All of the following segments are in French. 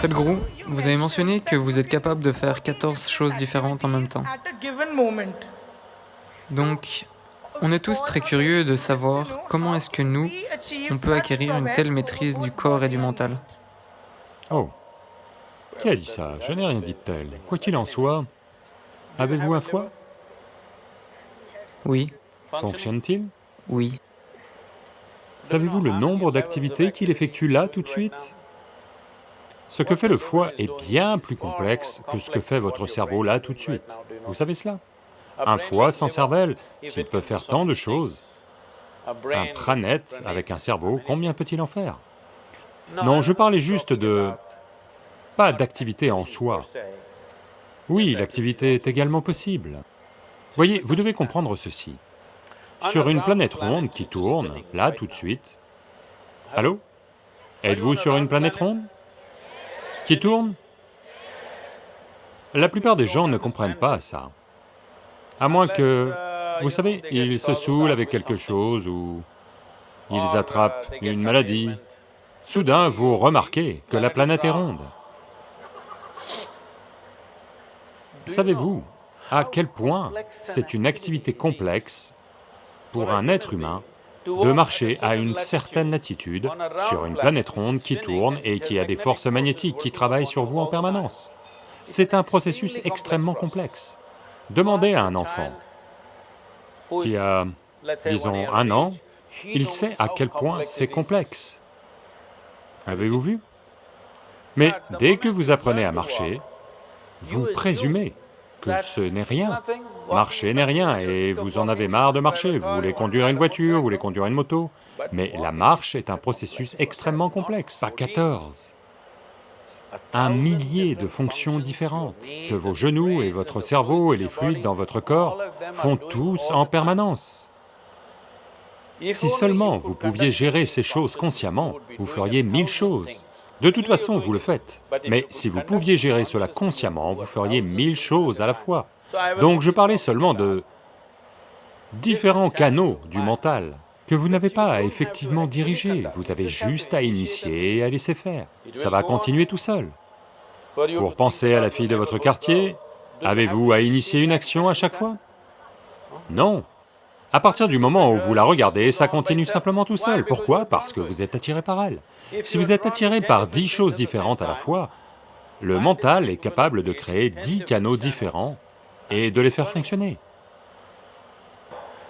Sadhguru, vous avez mentionné que vous êtes capable de faire 14 choses différentes en même temps. Donc, on est tous très curieux de savoir comment est-ce que nous, on peut acquérir une telle maîtrise du corps et du mental. Oh, qui a dit ça? Je n'ai rien dit de tel. Quoi qu'il en soit, avez-vous un foie? Oui. Fonctionne-t-il? Oui. Savez-vous le nombre d'activités qu'il effectue là tout de suite? Ce que fait le foie est bien plus complexe que ce que fait votre cerveau là tout de suite. Vous savez cela? Un foie sans cervelle, s'il peut faire tant de choses, un pranète avec un cerveau, combien peut-il en faire? Non, je parlais juste de... pas d'activité en soi. Oui, l'activité est également possible. Voyez, vous devez comprendre ceci. Sur une planète ronde qui tourne, là tout de suite... Allô? Êtes-vous sur une planète ronde? Qui tourne? La plupart des gens ne comprennent pas ça. À moins que, vous savez, ils se saoulent avec quelque chose ou ils attrapent une maladie. Soudain, vous remarquez que la planète est ronde. Savez-vous à quel point c'est une activité complexe pour un être humain de marcher à une certaine latitude sur une planète ronde qui tourne et qui a des forces magnétiques qui travaillent sur vous en permanence. C'est un processus extrêmement complexe. Demandez à un enfant qui a, disons, un an, il sait à quel point c'est complexe. Avez-vous vu? Mais dès que vous apprenez à marcher, vous présumez que ce n'est rien. Marcher n'est rien et vous en avez marre de marcher, vous voulez conduire une voiture, vous voulez conduire une moto, mais la marche est un processus extrêmement complexe, pas 14. Un millier de fonctions différentes que vos genoux et votre cerveau et les fluides dans votre corps font tous en permanence. Si seulement vous pouviez gérer ces choses consciemment, vous feriez mille choses. De toute façon, vous le faites, mais si vous pouviez gérer cela consciemment, vous feriez mille choses à la fois. Donc je parlais seulement de différents canaux du mental que vous n'avez pas à effectivement diriger, vous avez juste à initier et à laisser faire. Ça va continuer tout seul. Pour penser à la fille de votre quartier, avez-vous à initier une action à chaque fois? Non. À partir du moment où vous la regardez, ça continue simplement tout seul. Pourquoi? Parce que vous êtes attiré par elle. Si vous êtes attiré par dix choses différentes à la fois, le mental est capable de créer dix canaux différents et de les faire fonctionner.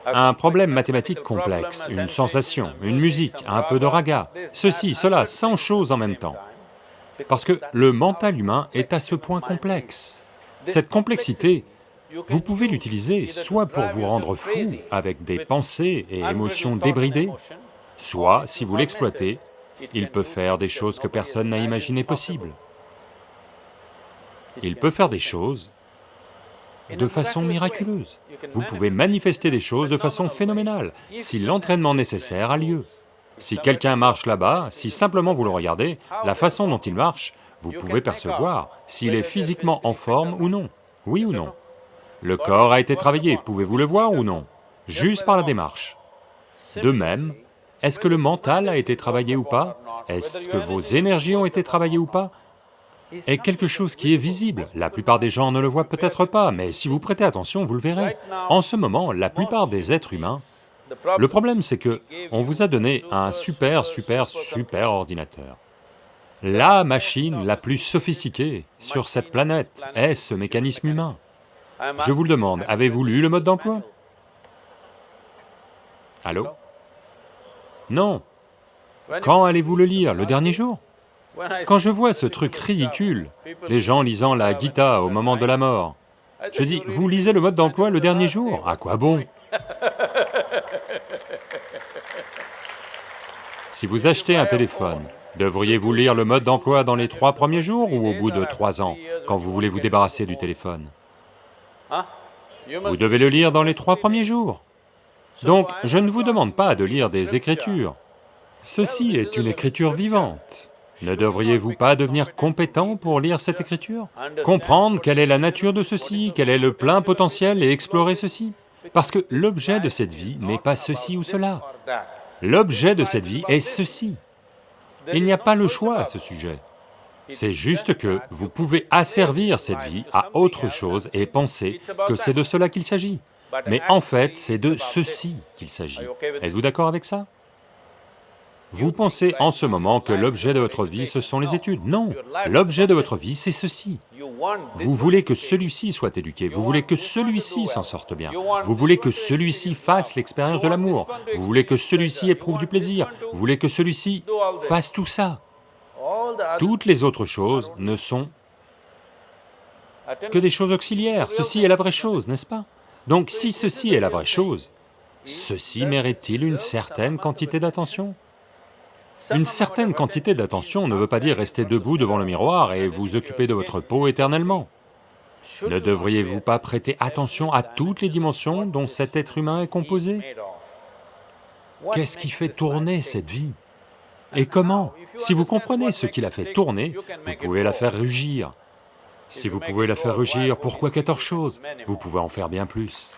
Un problème mathématique complexe, une sensation, une musique, un peu de raga, ceci, cela, 100 choses en même temps. Parce que le mental humain est à ce point complexe. Cette complexité vous pouvez l'utiliser soit pour vous rendre fou avec des pensées et émotions débridées, soit, si vous l'exploitez, il peut faire des choses que personne n'a imaginées possibles. Il peut faire des choses de façon miraculeuse. Vous pouvez manifester des choses de façon phénoménale, si l'entraînement nécessaire a lieu. Si quelqu'un marche là-bas, si simplement vous le regardez, la façon dont il marche, vous pouvez percevoir s'il est physiquement en forme ou non, oui ou non. Le corps a été travaillé, pouvez-vous le voir ou non? Juste par la démarche. De même, est-ce que le mental a été travaillé ou pas? Est-ce que vos énergies ont été travaillées ou pas? Est quelque chose qui est visible. La plupart des gens ne le voient peut-être pas, mais si vous prêtez attention, vous le verrez. En ce moment, la plupart des êtres humains, le problème c'est que on vous a donné un super, super, super ordinateur. La machine la plus sophistiquée sur cette planète est ce mécanisme humain. Je vous le demande, avez-vous lu le mode d'emploi? Allô? Non. Quand allez-vous le lire Le dernier jour? Quand je vois ce truc ridicule, les gens lisant la Gita au moment de la mort, je dis, vous lisez le mode d'emploi le dernier jour? À quoi bon? Si vous achetez un téléphone, devriez-vous lire le mode d'emploi dans les trois premiers jours ou au bout de trois ans, quand vous voulez vous débarrasser du téléphone? Vous devez le lire dans les trois premiers jours. Donc, je ne vous demande pas de lire des écritures. Ceci est une écriture vivante. Ne devriez-vous pas devenir compétent pour lire cette écriture? Comprendre quelle est la nature de ceci, quel est le plein potentiel et explorer ceci? Parce que l'objet de cette vie n'est pas ceci ou cela. L'objet de cette vie est ceci. Il n'y a pas le choix à ce sujet. C'est juste que vous pouvez asservir cette vie à autre chose et penser que c'est de cela qu'il s'agit. Mais en fait, c'est de ceci qu'il s'agit. Êtes-vous d'accord avec ça? Vous pensez en ce moment que l'objet de votre vie, ce sont les études. Non, l'objet de votre vie, c'est ceci. Vous voulez que celui-ci soit éduqué, vous voulez que celui-ci s'en sorte bien, vous voulez que celui-ci fasse l'expérience de l'amour, vous voulez que celui-ci éprouve du plaisir, vous voulez que celui-ci fasse tout ça. Toutes les autres choses ne sont que des choses auxiliaires, ceci est la vraie chose, n'est-ce pas? Donc si ceci est la vraie chose, ceci mérite-t-il une certaine quantité d'attention? Une certaine quantité d'attention ne veut pas dire rester debout devant le miroir et vous occuper de votre peau éternellement. Ne devriez-vous pas prêter attention à toutes les dimensions dont cet être humain est composé? Qu'est-ce qui fait tourner cette vie? Et comment? Si vous comprenez ce qui la fait tourner, vous pouvez la faire rugir. Si vous pouvez la faire rugir, pourquoi 14 choses Vous pouvez en faire bien plus.